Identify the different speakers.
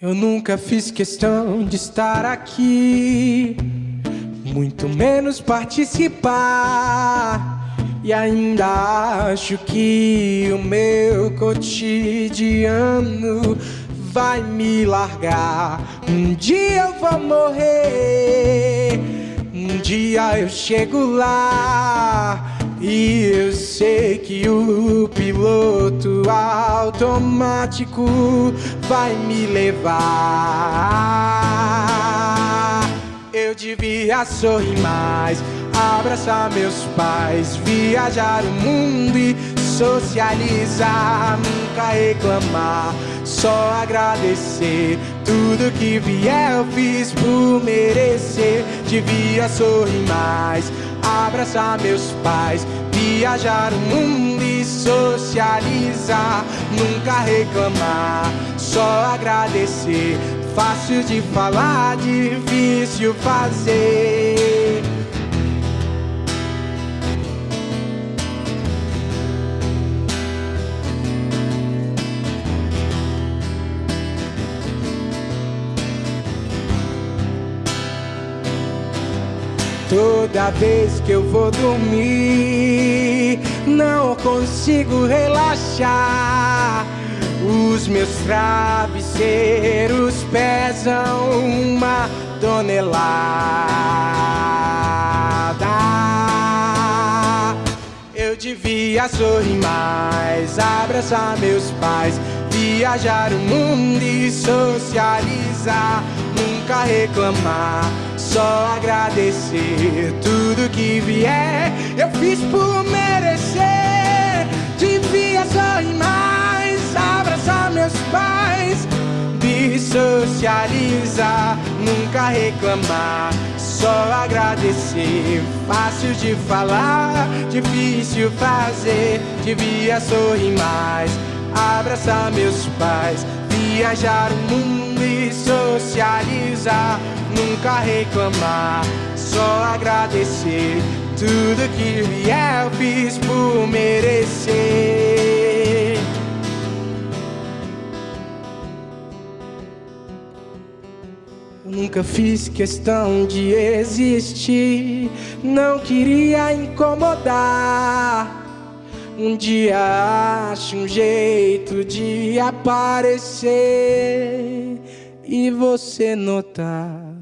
Speaker 1: Eu nunca fiz questão de estar aqui, muito menos participar. E ainda acho que o meu cotidiano vai me largar. Um dia eu vou morrer, um dia eu chego lá. E eu sei que o piloto automático vai me levar. Eu devia sorrir mais, abraçar meus pais, viajar o mundo e socializar, nunca reclamar, só agradecer. Tudo que vier eu fiz por merecer. Devia sorrir mais abraçar meus pais, viajar o mundo e socializar, nunca reclamar, só agradecer. Fácil de falar, difícil fazer. Toda vez que eu vou dormir, não consigo relaxar. Os meus travesseiros pesam uma tonelada. Eu devia sorrir mais, abraçar meus pais, viajar o mundo e socializar, nunca reclamar só agradecer tudo que vier. Eu fiz por merecer. Devia sorrir mais, abraçar meus pais, me socializar, nunca reclamar. Só agradecer, fácil de falar, difícil fazer. Devia sorrir mais, abraçar meus pais, viajar o mundo e socializar nunca reclamar, só agradecer tudo que vier eu fiz por merecer. Eu nunca fiz questão de existir, não queria incomodar. Um dia acho um jeito de aparecer e você notar